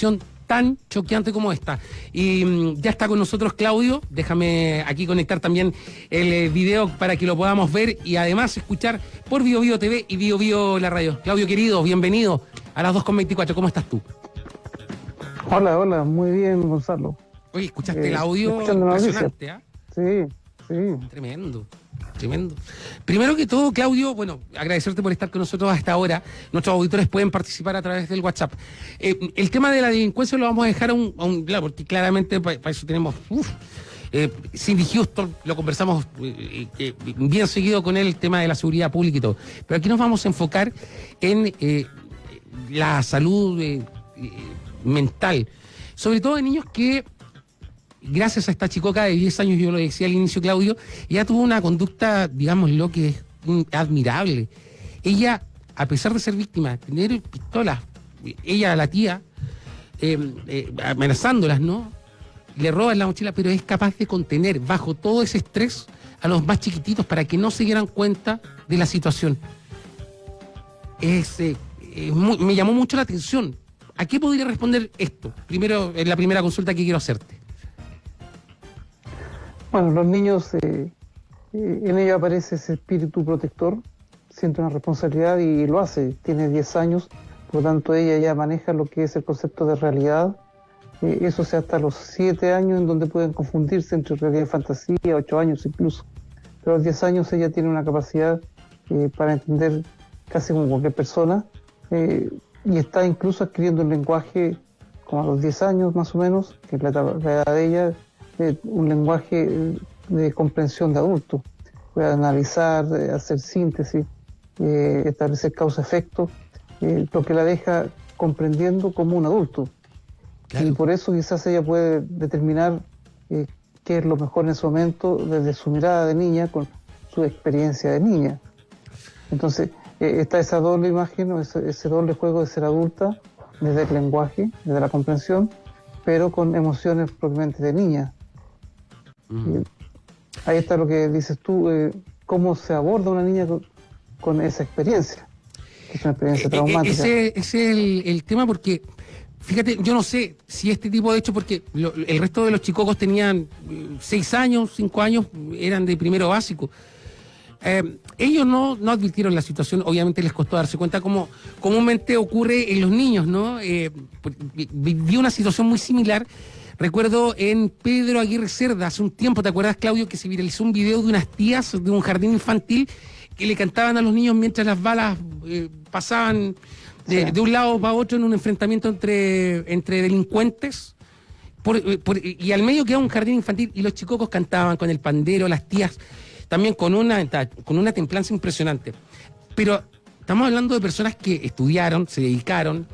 situación tan choqueante como esta. Y mm, ya está con nosotros Claudio, déjame aquí conectar también el eh, video para que lo podamos ver y además escuchar por Bio Bio TV y Bio Bio la radio. Claudio querido, bienvenido a las 2.24, ¿cómo estás tú? Hola, hola, muy bien Gonzalo. Oye, ¿escuchaste el audio? Impresionante, ¿ah? Sí, sí. Tremendo. Tremendo. Primero que todo, Claudio, bueno, agradecerte por estar con nosotros hasta ahora. Nuestros auditores pueden participar a través del WhatsApp. Eh, el tema de la delincuencia lo vamos a dejar a un, lado, porque claramente para, eso tenemos. Eh, Cindy Houston, lo conversamos eh, eh, bien seguido con él, el tema de la seguridad pública y todo. Pero aquí nos vamos a enfocar en la salud mental, sobre todo de niños que gracias a esta chicoca de 10 años, yo lo decía al inicio, Claudio, ella tuvo una conducta, digamos, lo que es admirable. Ella, a pesar de ser víctima, tener pistolas, ella, la tía, em, eh, amenazándolas, ¿no? Le roban la mochila, pero es capaz de contener bajo todo ese estrés a los más chiquititos para que no se dieran cuenta de la situación. Es, eh, me llamó mucho la atención. ¿A qué podría responder esto? Primero, en la primera consulta que quiero hacerte. Bueno, los niños, eh, eh, en ellos aparece ese espíritu protector, siente una responsabilidad y lo hace. Tiene 10 años, por lo tanto ella ya maneja lo que es el concepto de realidad. Eh, eso sea hasta los 7 años en donde pueden confundirse entre realidad y fantasía, 8 años incluso. Pero a los 10 años ella tiene una capacidad para entender casi como cualquier persona y está incluso adquiriendo un lenguaje como a los 10 años más o menos, que es la edad de ella, un lenguaje de comprensión de adulto. Puede analizar, eh, hacer síntesis, eh, establecer causa-efecto, eh, lo que la deja comprendiendo como un adulto. Y por eso quizás ella puede determinar qué es lo mejor en ese momento desde su mirada de niña con su experiencia de niña. Entonces, está esa doble imagen, ese, ese, doble juego de ser adulta desde el lenguaje, desde la comprensión, pero con emociones propiamente de niña. Ahí está lo que dices tú, eh, cómo se aborda una niña con, esa experiencia. Es una experiencia eh, eh, traumática. Ese, es el, tema porque, fíjate, yo no sé si este tipo de hecho, porque el resto de los chicocos tenían seis años, cinco años, eran de primero básico. ellos no, no advirtieron la situación, obviamente les costó darse cuenta como comúnmente ocurre en los niños, ¿no? viví una situación muy similar Recuerdo en Pedro Aguirre Cerda, hace un tiempo, ¿te acuerdas, Claudio, que se viralizó un video de unas tías de un jardín infantil que le cantaban a los niños mientras las balas eh, pasaban de, un lado para otro en un enfrentamiento entre, entre delincuentes? Eh, y al medio quedaba un jardín infantil y los chicocos cantaban con el pandero, las tías, también con una, con una templanza impresionante. Pero estamos hablando de personas que estudiaron, se dedicaron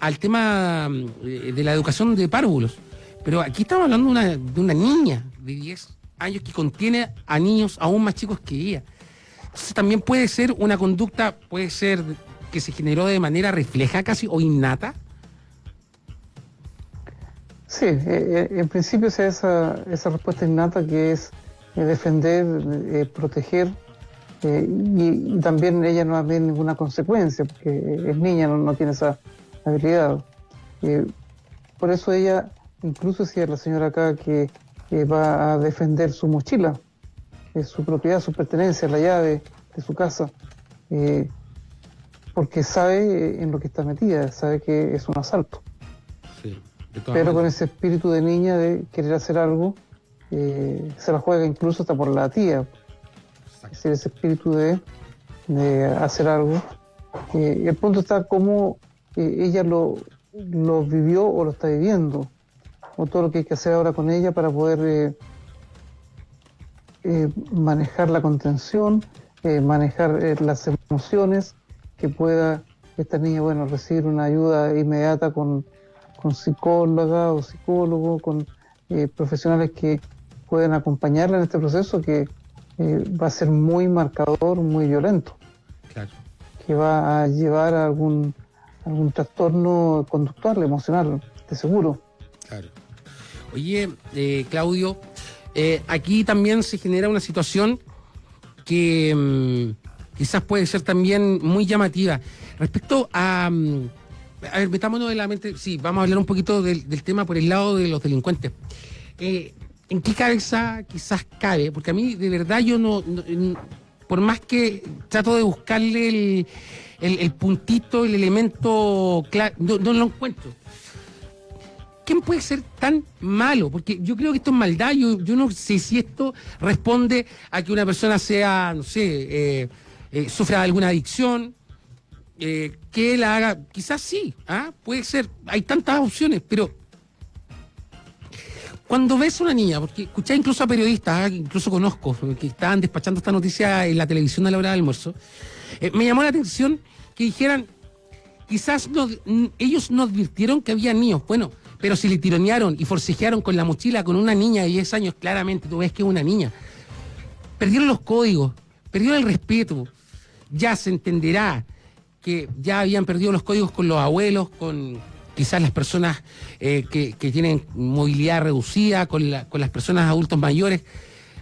al tema eh, de la educación de párvulos. Pero aquí estamos hablando de una, niña de 10 años que contiene a niños aún más chicos que ella. Entonces también puede ser una conducta, puede ser que se generó de manera refleja casi o innata. Sí, eh, eh, en principio es esa, esa respuesta innata que es eh, defender, proteger, y, también ella no tiene ninguna consecuencia, porque es niña, no, no tiene esa habilidad. por eso ella Incluso si es la señora acá que, va a defender su mochila, su propiedad, su pertenencia, la llave de su casa, eh, porque sabe en lo que está metida, sabe que es un asalto. Pero con ese espíritu de niña de querer hacer algo, eh, se la juega incluso hasta por la tía. Es decir, ese espíritu de, hacer algo. Eh, el punto está cómo ella lo, lo vivió o lo está viviendo o todo lo que hay que hacer ahora con ella para poder eh, eh, manejar la contención, eh, manejar las emociones, que pueda esta niña, bueno, recibir una ayuda inmediata con, con psicóloga o psicólogo, con profesionales que pueden acompañarla en este proceso que va a ser muy marcador, muy violento. Que va a llevar a algún, algún trastorno conductual, emocional, de seguro. Claro. Oye, eh, Claudio, eh, aquí también se genera una situación que mm, quizás puede ser también muy llamativa. Respecto a, mm, a ver, metámonos en la mente, sí, vamos a hablar un poquito del, tema por el lado de los delincuentes. Eh, ¿En qué cabeza quizás cabe? Porque a mí, de verdad, yo no, por más que trato de buscarle el, puntito, el elemento claro, no, lo encuentro. ¿Quién puede ser tan malo? Porque yo creo que esto es maldad. Yo, no sé si esto responde a que una persona sea, no sé, eh, eh, sufra alguna adicción, eh, que la haga, quizás sí, ¿ah? puede ser, hay tantas opciones, pero cuando ves a una niña, porque escuché incluso a periodistas, ¿ah? incluso conozco, que estaban despachando esta noticia en la televisión a la hora del almuerzo, me llamó la atención que dijeran, quizás ellos no advirtieron que había niños, bueno, pero si le tironearon y forcejearon con la mochila con una niña de 10 años, claramente tú ves que es una niña. Perdieron los códigos, perdieron el respeto, ya se entenderá que ya habían perdido los códigos con los abuelos, con quizás las personas eh, que, tienen movilidad reducida, con, las personas adultos mayores,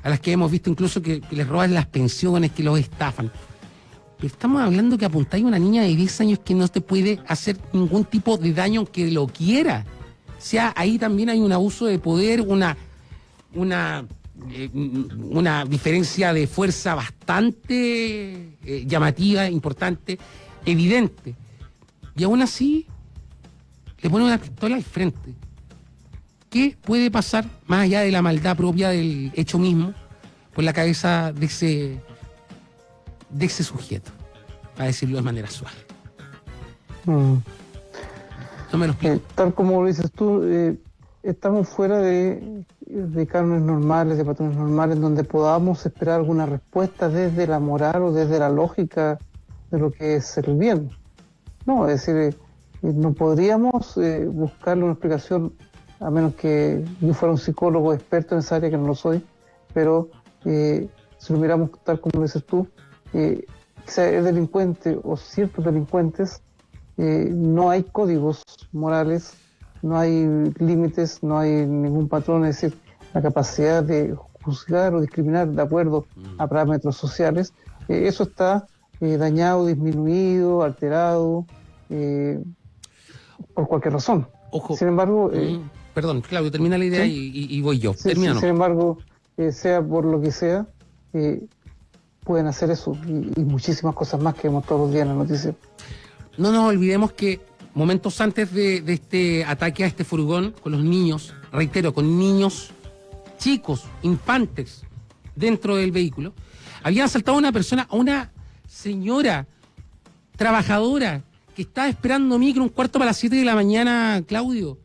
a las que hemos visto incluso que, les roban las pensiones, que los estafan. Pero estamos hablando que apuntáis a una niña de 10 años que no te puede hacer ningún tipo de daño que lo quiera. Sea, ahí también hay un abuso de poder, una, una eh, una diferencia de fuerza bastante eh, llamativa, importante, evidente. Y aún así, le pone una pistola al frente. ¿Qué puede pasar más allá de la maldad propia del hecho mismo por la cabeza de ese, de ese sujeto? Para decirlo de manera suave. Mm. Lo. Eh, tal como lo dices tú, estamos fuera de, de cánones normales, de patrones normales, donde podamos esperar alguna respuesta desde la moral o desde la lógica de lo que es el bien. No, es decir, eh, no podríamos eh, buscarle una explicación, a menos que yo fuera un psicólogo experto en esa área, que no lo soy, pero eh, si lo miramos tal como dices tú, sea el delincuente o ciertos delincuentes, no hay códigos morales no hay límites, no hay ningún patrón, es decir, la capacidad de juzgar o discriminar de acuerdo a mm. parámetros sociales, eh, eso está eh, dañado, disminuido, alterado, eh, por cualquier razón. Ojo. Sin embargo... Mm, perdón, Claudio, termina la idea y, voy yo. sin embargo, sea por lo que sea, pueden hacer eso y, y, muchísimas cosas más que vemos todos los días en la noticia. No nos olvidemos que momentos antes de, este ataque a este furgón con los niños, reitero, con niños chicos, infantes, dentro del vehículo, habían asaltado a una persona, a una señora trabajadora que estaba esperando micro un cuarto para las 7 de la mañana, Claudio,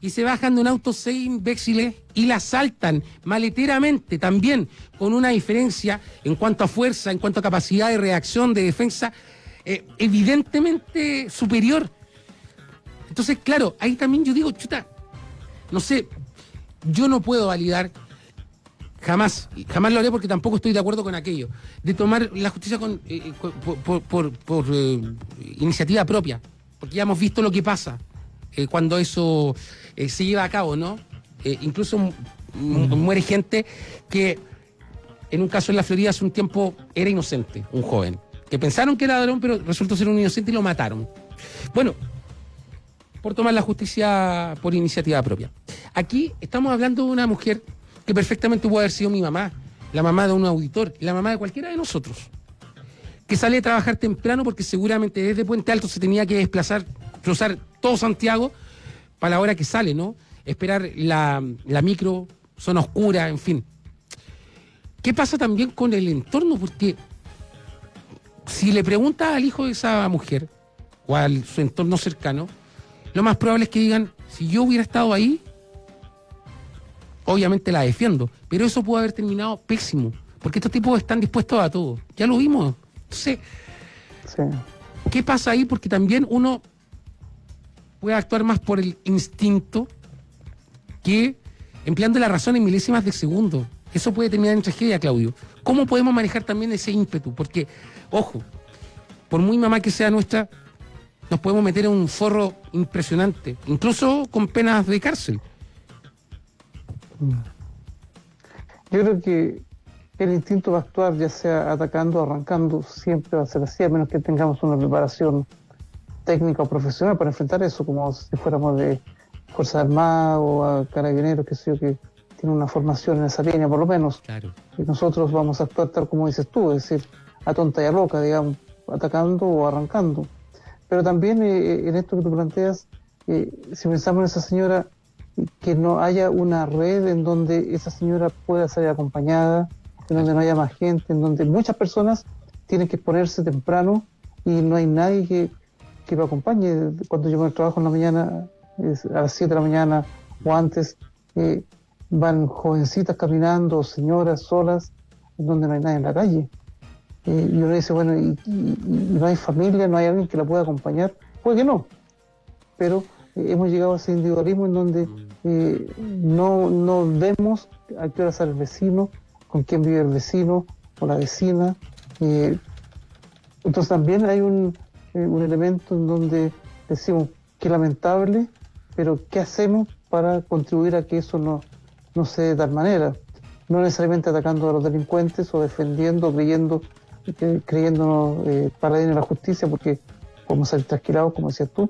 y se bajan de un auto seis imbéciles y la asaltan maleteramente también, con una diferencia en cuanto a fuerza, en cuanto a capacidad de reacción, de defensa, eh, evidentemente superior. Entonces, claro, ahí también yo digo, chuta, no sé, yo no puedo validar jamás, jamás lo haré porque tampoco estoy de acuerdo con aquello, de tomar la justicia con, eh, eh, por, eh, iniciativa propia, porque ya hemos visto lo que pasa cuando eso se lleva a cabo, ¿no? incluso muere gente que en un caso en la Florida hace un tiempo era inocente, un joven, que pensaron que era ladrón, pero resultó ser un inocente y lo mataron. Bueno, por tomar la justicia por iniciativa propia. Aquí estamos hablando de una mujer que perfectamente puede haber sido mi mamá, la mamá de un auditor, la mamá de cualquiera de nosotros, que sale a trabajar temprano porque seguramente desde Puente Alto se tenía que desplazar, cruzar todo Santiago para la hora que sale, ¿no? Esperar la, la micro, zona oscura, en fin. ¿Qué pasa también con el entorno? Porque si le pregunta al hijo de esa mujer o a su entorno cercano, lo más probable es que digan, si yo hubiera estado ahí, obviamente la defiendo, pero eso puede haber terminado pésimo, porque estos tipos están dispuestos a todo. Ya lo vimos. Entonces, ¿qué pasa ahí? Porque también uno puede actuar más por el instinto que empleando la razón en milésimas de segundo. Eso puede terminar en tragedia, Claudio. ¿Cómo podemos manejar también ese ímpetu? Porque, ojo, por muy mamá que sea nuestra, nos podemos meter en un forro impresionante, incluso con penas de cárcel. Yo creo que el instinto va a actuar, ya sea atacando o arrancando, siempre va a ser así, a menos que tengamos una preparación técnica o profesional para enfrentar eso, como si fuéramos de Fuerzas Armadas o a Carabineros, que sé yo, que tiene una formación en esa línea, por lo menos. Claro. Y nosotros vamos a actuar tal como dices tú, es decir, a tonta y a loca, digamos, atacando o arrancando. Pero también eh, en esto que tú planteas, eh, si pensamos en esa señora, que no haya una red en donde esa señora pueda ser acompañada, en donde no haya más gente, en donde muchas personas tienen que exponerse temprano y no hay nadie que, que lo acompañe. Cuando yo me trabajo en la mañana, a las 7 de la mañana o antes, eh, van jovencitas caminando, señoras solas, en donde no hay nadie en la calle. Eh, y uno dice, bueno, y, no hay familia, no hay alguien que la pueda acompañar. Puede que no, pero eh, hemos llegado a ese individualismo en donde eh, no, no vemos a qué hora sale el vecino, con quién vive el vecino o la vecina. entonces también hay un, un elemento en donde decimos, qué lamentable, pero ¿qué hacemos para contribuir a que eso no, no se dé de tal manera? No necesariamente atacando a los delincuentes o defendiendo, creyendo creyéndonos eh, paladines de la justicia porque podemos ser trasquilados, como decías tú,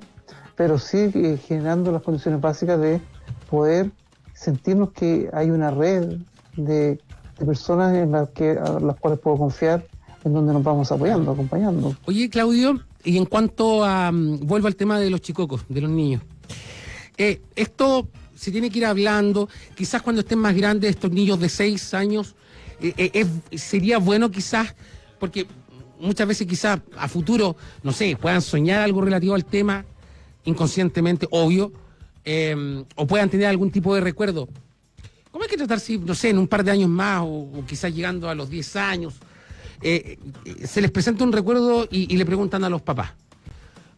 pero sí eh, generando las condiciones básicas de poder sentirnos que hay una red de, personas en las que a las cuales puedo confiar, en donde nos vamos apoyando, acompañando. Oye, Claudio, y en cuanto a mm, vuelvo al tema de los chicocos, de los niños. Eh, esto se tiene que ir hablando, quizás cuando estén más grandes estos niños de 6 años, eh, sería bueno quizás porque muchas veces quizás a futuro, no sé, puedan soñar algo relativo al tema inconscientemente, obvio, em, o puedan tener algún tipo de recuerdo. ¿Cómo hay que tratar si, no sé, en un par de años más, o, quizás llegando a los 10 años, eh, eh, se les presenta un recuerdo y, le preguntan a los papás?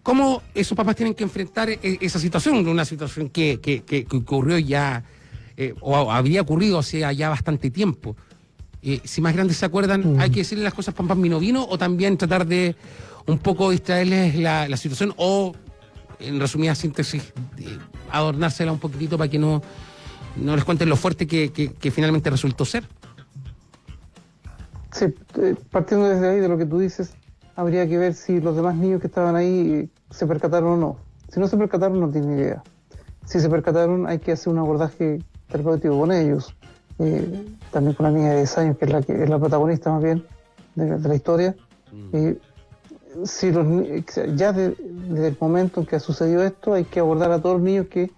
¿Cómo esos papás tienen que enfrentar e, esa situación? Una situación que, que, ocurrió ya, eh, o había ocurrido hace ya bastante tiempo. Eh, si más grandes se acuerdan, mm. hay que decirle las cosas pan pan vino vino o también tratar de un poco distraerles la, la situación o, en resumida síntesis, adornársela un poquitito para que no, no les cuenten lo fuerte que, que, finalmente resultó ser. Sí, eh, partiendo desde ahí de lo que tú dices, habría que ver si los demás niños que estaban ahí se percataron o no. Si no se percataron, no tienen idea. Si se percataron, hay que hacer un abordaje terapéutico con ellos eh, también con la niña de 10 años, que es la, que es la protagonista más bien de, la historia. Mm. si los, ya desde el momento en que ha sucedido esto, hay que abordar a todos los niños que,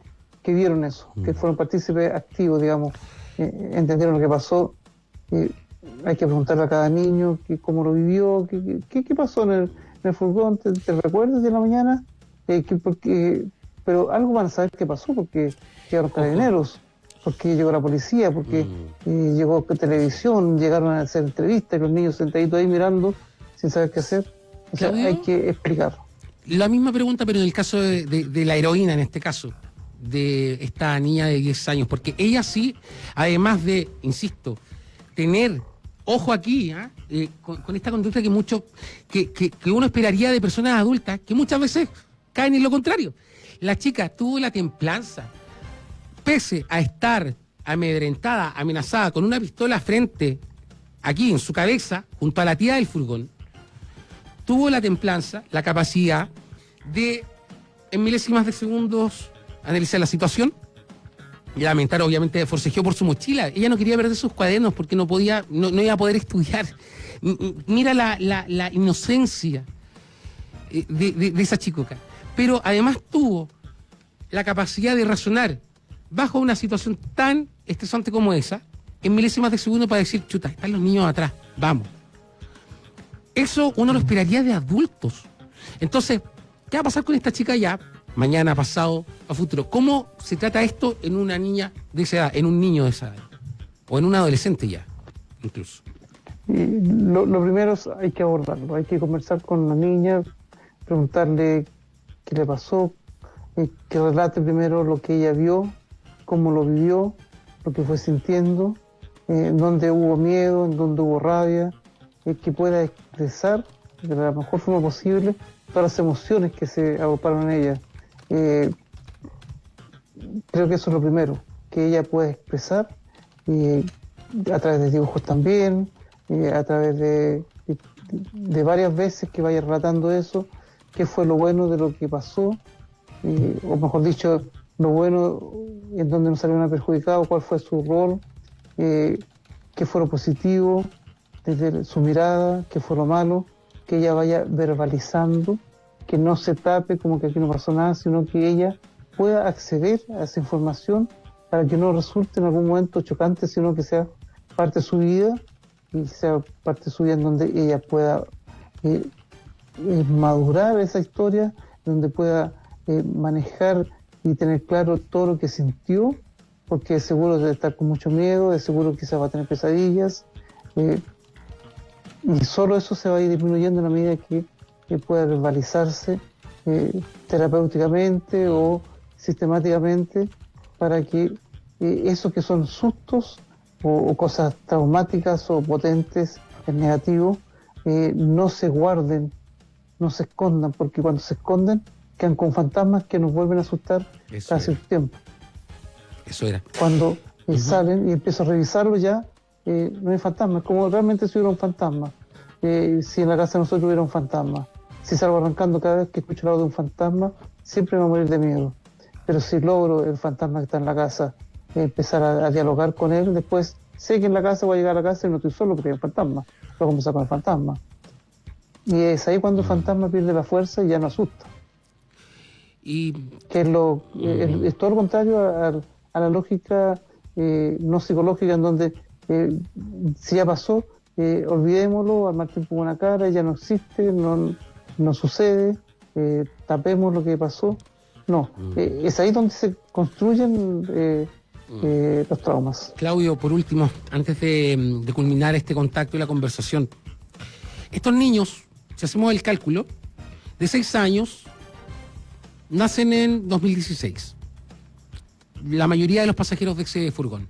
que vieron eso, que mm. fueron partícipes activos, digamos, eh, entendieron lo que pasó. hay que preguntarle a cada niño que, cómo lo vivió, qué, qué, pasó en el, en el furgón, ¿te, recuerdas de la mañana? Eh, porque, pero algo van a saber qué pasó porque llegaron carabineros porque llegó la policía, porque mm. eh, llegó televisión, llegaron a hacer entrevistas, los niños sentaditos ahí mirando sin saber qué hacer. O sea, hay que explicarlo. La misma pregunta, pero en el caso de, la heroína, en este caso, de esta niña de 10 años, porque ella sí, además de, insisto, tener ojo aquí, ¿ah? eh, con, esta conducta que mucho, que, que, uno esperaría de personas adultas, que muchas veces caen en lo contrario. La chica tuvo la templanza, pese a estar amedrentada, amenazada con una pistola frente, aquí en su cabeza, junto a la tía del furgón, tuvo la templanza, la capacidad de, en milésimas de segundos, analizar la situación y lamentar, obviamente, forcejeó por su mochila. Ella no quería perder sus cuadernos porque no podía, no, iba a poder estudiar. Mira la, inocencia eh, de, de esa chicoca. Pero además tuvo la capacidad de razonar bajo una situación tan estresante como esa, en milésimas de segundo para decir, chuta, están los niños atrás, vamos. Eso uno lo esperaría de adultos. Entonces, ¿qué va a pasar con esta chica ya, mañana, pasado, a futuro? ¿Cómo se trata esto en una niña de esa edad, en un niño de esa edad? O en un adolescente ya, incluso. Lo, lo, primero es hay que abordarlo, hay que conversar con la niña, preguntarle qué le pasó, eh, que relate primero lo que ella vio, cómo lo vivió, lo que fue sintiendo, eh, dónde hubo miedo, en dónde hubo rabia, eh, que pueda expresar de la mejor forma posible todas las emociones que se agruparon en ella. Eh, creo que eso es lo primero, que ella pueda expresar a través de dibujos también, a través de, de, varias veces que vaya relatando eso, qué fue lo bueno de lo que pasó, o mejor dicho, lo bueno en donde no salieron perjudicado, cuál fue su rol, qué fue lo positivo desde su mirada, qué fue lo malo, que ella vaya verbalizando, que no se tape como que aquí no pasó nada, sino que ella pueda acceder a esa información para que no resulte en algún momento chocante, sino que sea parte de su vida y sea parte de su vida en donde ella pueda eh, eh, madurar esa historia, donde pueda eh, manejar y tener claro todo lo que sintió, porque seguro de estar con mucho miedo, de seguro quizás va a tener pesadillas, y solo eso se va a ir disminuyendo en medida que, pueda verbalizarse terapéuticamente o sistemáticamente para que eso que son sustos o, cosas traumáticas o potentes en negativo eh, no se guarden, no se escondan, porque cuando se esconden quedan con fantasmas que nos vuelven a asustar casi el tiempo. Eso era. Cuando eh, salen y empiezo a revisarlo ya, eh, no hay fantasmas, como realmente si hubiera un fantasma. si en la casa de nosotros hubiera un fantasma. Si salgo arrancando cada vez que escucho el lado de un fantasma, siempre me voy a morir de miedo. Pero si logro el fantasma que está en la casa empezar a, dialogar con él. Después sé que en la casa voy a llegar a la casa y no estoy solo porque hay un fantasma. Voy a conversar con el fantasma. Y es ahí cuando el fantasma pierde la fuerza y ya no asusta. Y... Que es, lo, es, todo lo contrario a, la lógica eh, no psicológica en donde eh, si ya pasó, eh, olvidémoslo, al mal tiempo una cara, ya no existe, no, no sucede, tapemos lo que pasó. No, es ahí donde se construyen eh, los traumas. Claudio, por último, antes de, culminar este contacto y la conversación, estos niños, si hacemos el cálculo, de 6 años, nacen en 2016. La mayoría de los pasajeros de ese furgón.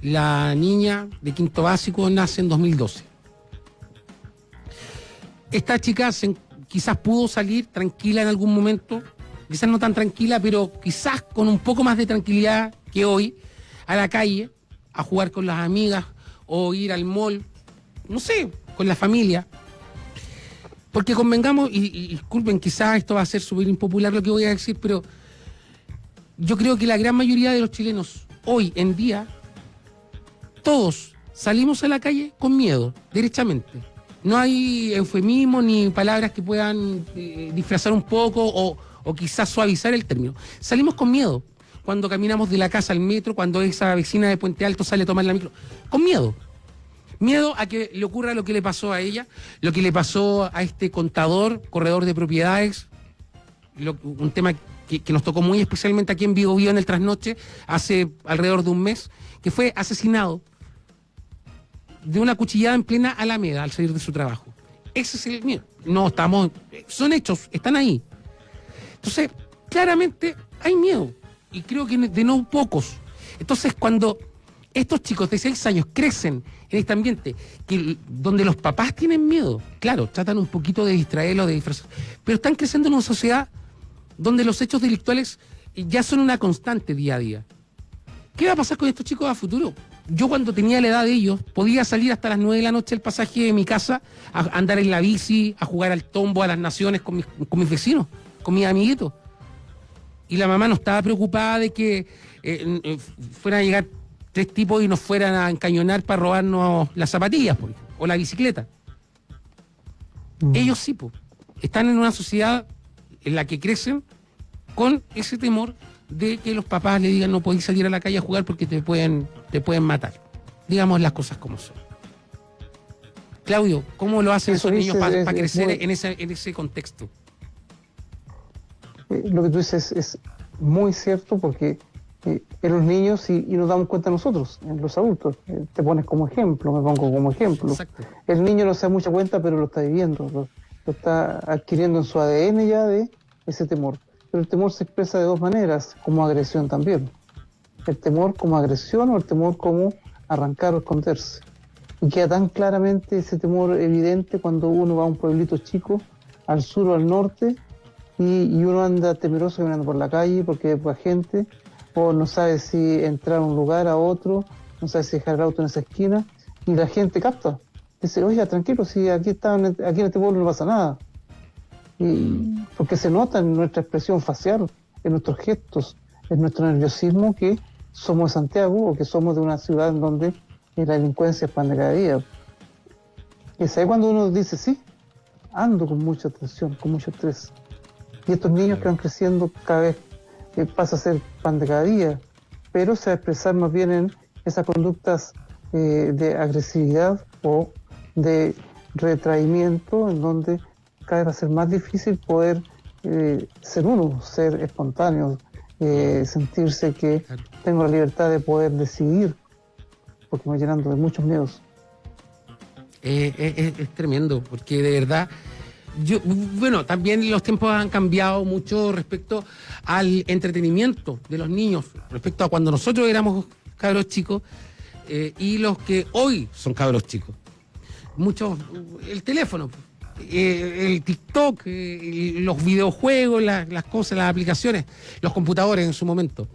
La niña de quinto básico nace en 2012. Esta chica quizás pudo salir tranquila en algún momento, quizás no tan tranquila, pero quizás con un poco más de tranquilidad que hoy a la calle a jugar con las amigas o ir al mall, no sé, con la familia. Porque convengamos, y, disculpen, quizás esto va a ser súper impopular lo que voy a decir, pero yo creo que la gran mayoría de los chilenos hoy en día, todos salimos a la calle con miedo, derechamente. No hay eufemismo ni palabras que puedan eh, disfrazar un poco o, o quizás suavizar el término. Salimos con miedo cuando caminamos de la casa al metro, cuando esa vecina de Puente Alto sale a tomar la micro, con miedo. Miedo a que le ocurra lo que le pasó a ella, lo que le pasó a este contador, corredor de propiedades, un tema que, nos tocó muy especialmente aquí en Vigo Vivo en el trasnoche, hace alrededor de un mes, que fue asesinado de una cuchillada en plena Alameda al salir de su trabajo. Ese es el miedo. No estamos, son hechos, están ahí. Entonces, claramente hay miedo y creo que de no pocos. Entonces, cuando estos chicos de 6 años crecen en este ambiente donde los papás tienen miedo, claro, tratan un poquito de distraerlos, de disfrazar, pero están creciendo en una sociedad donde los hechos delictuales ya son una constante día a día. ¿Qué va a pasar con estos chicos a futuro? Yo cuando tenía la edad de ellos podía salir hasta las 9 de la noche el pasaje de mi casa, a andar en la bici, a jugar al tombo, a las naciones con mis, con mis vecinos, con mis amiguitos y la mamá no estaba preocupada de que eh, eh, fueran a llegar tres tipos y nos fueran a encañonar para robarnos las zapatillas o la bicicleta. Mm. Ellos sí, pues, están en una sociedad en la que crecen con ese temor de que los papás le digan no podéis salir a la calle a jugar porque te pueden, te pueden matar. Digamos las cosas como son. Claudio, ¿cómo lo hacen esos niños para crecer en, ese, en ese contexto? Eh, lo que tú dices es muy cierto porque eh, en los niños y, nos damos cuenta nosotros, en los adultos. Eh, te pones como ejemplo, me pongo como ejemplo. El niño no se da mucha cuenta, pero lo está viviendo, lo, está adquiriendo en su ADN ya de ese temor. Pero el temor se expresa de dos maneras, como agresión también. El temor como agresión o el temor como arrancar o esconderse. Y queda tan claramente ese temor evidente cuando uno va a un pueblito chico, al sur o al norte, y, uno anda temeroso caminando por la calle porque hay gente, o no sabe si entrar a un lugar, a otro, no sabe si dejar el auto en esa esquina, y la gente capta. Dice, oiga, tranquilo, si aquí, está, aquí en este pueblo no pasa nada. y porque se nota en nuestra expresión facial, en nuestros gestos, en nuestro nerviosismo que somos de Santiago o que somos de una ciudad en donde la delincuencia expande cada día. Y es ahí cuando uno dice, sí, ando con mucha tensión, con mucho estrés. Y estos niños que van creciendo cada vez eh, pasa a ser pan de cada día, pero se va a expresar más bien en esas conductas eh, de agresividad o de retraimiento, en donde cada vez va a ser más difícil poder eh, ser uno, ser espontáneo, sentirse que tengo la libertad de poder decidir, porque me voy llenando de muchos miedos. es tremendo, porque de verdad yo, bueno, también los tiempos han cambiado mucho respecto al entretenimiento de los niños, respecto a cuando nosotros éramos cabros chicos eh, y los que hoy son cabros chicos. Muchos, el teléfono, eh, el TikTok, eh, los videojuegos, las cosas, las aplicaciones, los computadores en su momento.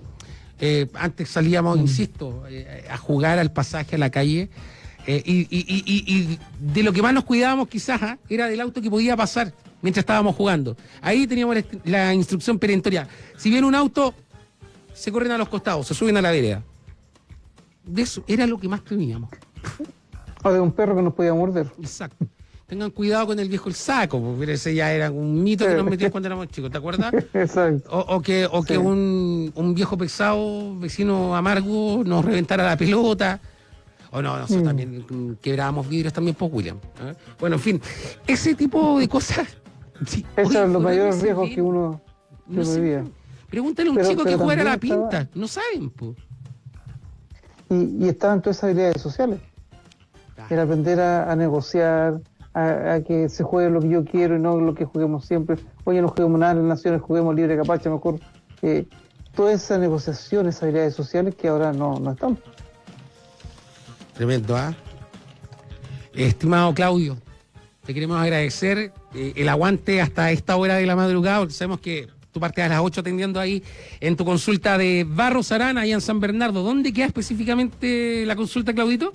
antes salíamos, mm. insisto, a jugar al pasaje a la calle eh, y, de lo que más nos cuidábamos quizás ¿ah? era del auto que podía pasar mientras estábamos jugando. Ahí teníamos la, instrucción perentoria. Si viene un auto, se corren a los costados, se suben a la vereda. De eso era lo que más temíamos. O de un perro que nos podía morder. Exacto. Tengan cuidado con el viejo el saco, porque ese ya era un mito que nos metíamos cuando éramos chicos, ¿te acuerdas? Exacto. O, que, o que un, un, viejo pesado, vecino amargo, nos reventara la pelota. O no, nosotros mm. también quebrábamos vidrios también por William. ¿eh? Bueno, en fin, ese tipo de cosas. Sí, Esos son los mayores riesgos que uno, vivía. Pregúntale a un chico que jugara a la pinta. No saben, pues. Y, y, estaban todas esas habilidades sociales. El aprender a, negociar, a, que se juegue lo que yo quiero y no lo que juguemos siempre. Oye, no juguemos nada en las naciones, juguemos libre capacha, mejor. Eh, todas esas negociaciones, esas habilidades sociales que ahora no, no están. Tremendo, ¿ah? Estimado Claudio, te queremos agradecer eh, el aguante hasta esta hora de la madrugada, sabemos que tú partes a las 8 atendiendo ahí en tu consulta de Barros Arana, ahí en San Bernardo. ¿Dónde queda específicamente la consulta, Claudito?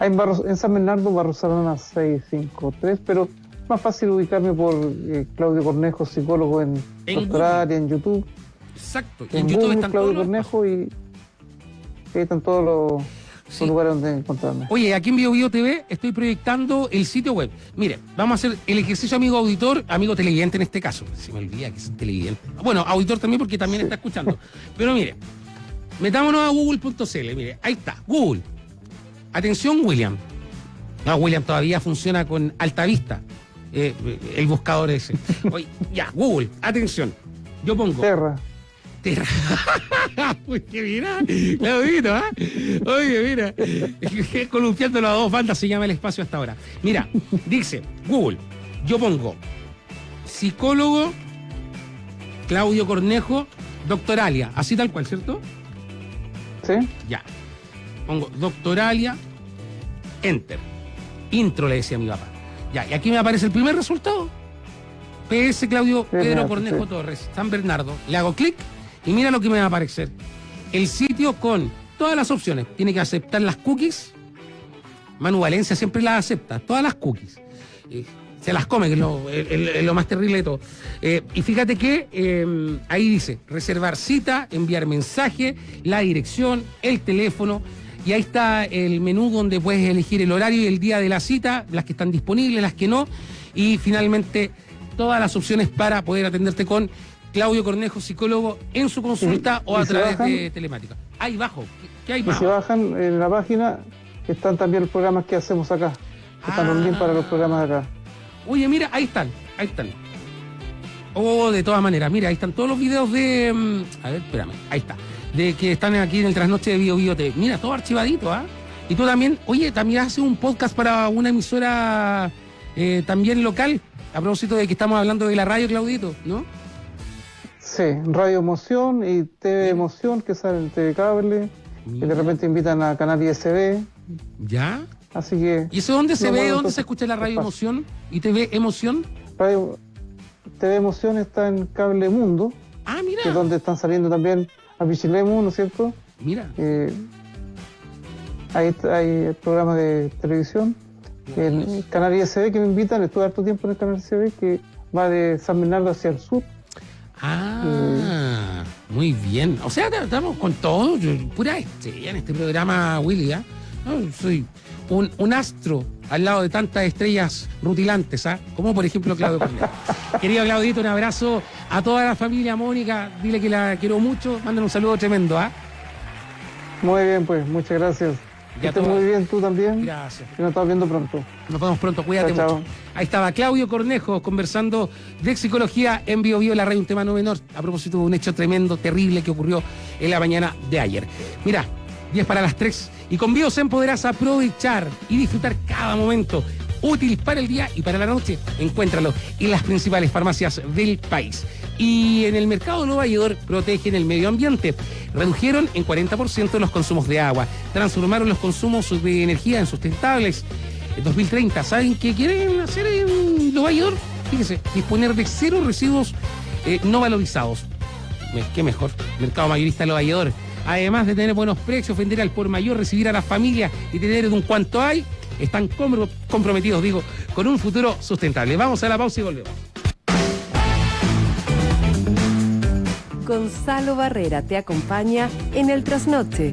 En, en San Bernardo, Barros Arana 653, pero más fácil ubicarme por eh, Claudio Cornejo, psicólogo en, en en YouTube. Exacto, en, YouTube están Claudio Cornejo y ahí están todos los, lugares donde encontrarme. Oye, aquí en Bio, TV estoy proyectando el sitio web. Mire, vamos a hacer el ejercicio amigo auditor, amigo televidente en este caso. Se me olvida que es televidente. Bueno, auditor también porque también está escuchando. Pero mire, metámonos a google.cl. Mire, ahí está, Google. Atención, William. No, William todavía funciona con alta vista. Eh, el buscador ese. Oye, ya, Google, atención. Yo pongo. Terra. Uy, mira, Claudito, ¿ah? Oye, mira, columpiando las dos bandas se llama el espacio hasta ahora. Mira, dice Google, yo pongo psicólogo Claudio Cornejo, doctoralia, así tal cual, ¿cierto? Sí. Ya. Pongo doctoralia, enter. Intro le decía a mi papá. Ya, y aquí me aparece el primer resultado. PS Claudio Pedro Cornejo Torres, San Bernardo. Le hago clic y mira lo que me va a aparecer. El sitio con todas las opciones. Tiene que aceptar las cookies. Manu Valencia siempre las acepta, todas las cookies. Eh, se las come, que es lo, más terrible de todo. Eh, y fíjate que em, ahí dice, reservar cita, enviar mensaje, la dirección, el teléfono. Y ahí está el menú donde puedes elegir el horario y el día de la cita, las que están disponibles, las que no. Y finalmente todas las opciones para poder atenderte con Claudio Cornejo, psicólogo, en su consulta o a través de telemática. Ahí bajo. ¿Qué hay más? Y si bajan en la página, están también los programas que hacemos acá. Están también para los programas de acá. Oye, mira, ahí están, ahí están. Oh, de todas maneras, mira, ahí están todos los videos de. Mm, a ver, espérame, ahí está. De que están aquí en el trasnoche de Bio Bio TV. Mira, todo archivadito, ¿ah? Y tú también, oye, también haces un podcast para una emisora eh, también local, a propósito de que estamos hablando de la radio, Claudito, ¿no? Sí, Radio Emoción y TV Emoción que sale en TV Cable. Y de repente invitan a Canal ISB. ¿Ya? Así que. ¿Y eso dónde se ve? ¿Dónde se escucha la Radio Emoción y TV Emoción? Radio, TV Emoción está en Cable Mundo. Ah, mira. Que es donde están saliendo también a Bichilemu, ¿no es cierto? Mira. Eh, hay, hay programas de televisión. En el canal ISB que me invitan, estuve harto tiempo en el canal ISB que va de San Bernardo hacia el sur. Ah, muy bien. O sea, estamos con todo, yo- pura estrella en este programa, Willy. No, soy un, un astro al lado de tantas estrellas rutilantes, ¿ah? como por ejemplo Claudio Cornejo. Querido Claudito, un abrazo a toda la familia Mónica, dile que la quiero mucho, manden un saludo tremendo. ¿ah? Muy bien, pues, muchas gracias. Ya todo. muy bien tú también. Gracias. Y nos estamos viendo pronto. Nos vemos pronto, cuídate Chao, chao. mucho. Ahí estaba Claudio Cornejo conversando de psicología en Bio Bio, la radio, un tema no menor, a propósito de un hecho tremendo, terrible que ocurrió en la mañana de ayer. Mira, 10 para las 3 y con Biosen podrás aprovechar y disfrutar cada momento útil para el día y para la noche. Encuéntralo en las principales farmacias del país. Y en el mercado Nueva York protegen el medio ambiente. Redujeron en 40% los consumos de agua. Transformaron los consumos de energía en sustentables. En 2030, ¿saben qué quieren hacer en Nueva York? Fíjese, disponer de cero residuos eh, no valorizados. Qué mejor, mercado mayorista de Nueva York. Además de tener buenos precios, vender al por mayor, recibir a la familia y tener de un cuanto hay, están compro- comprometidos, digo, con un futuro sustentable. Vamos a la pausa y volvemos. Gonzalo Barrera te acompaña en el trasnoche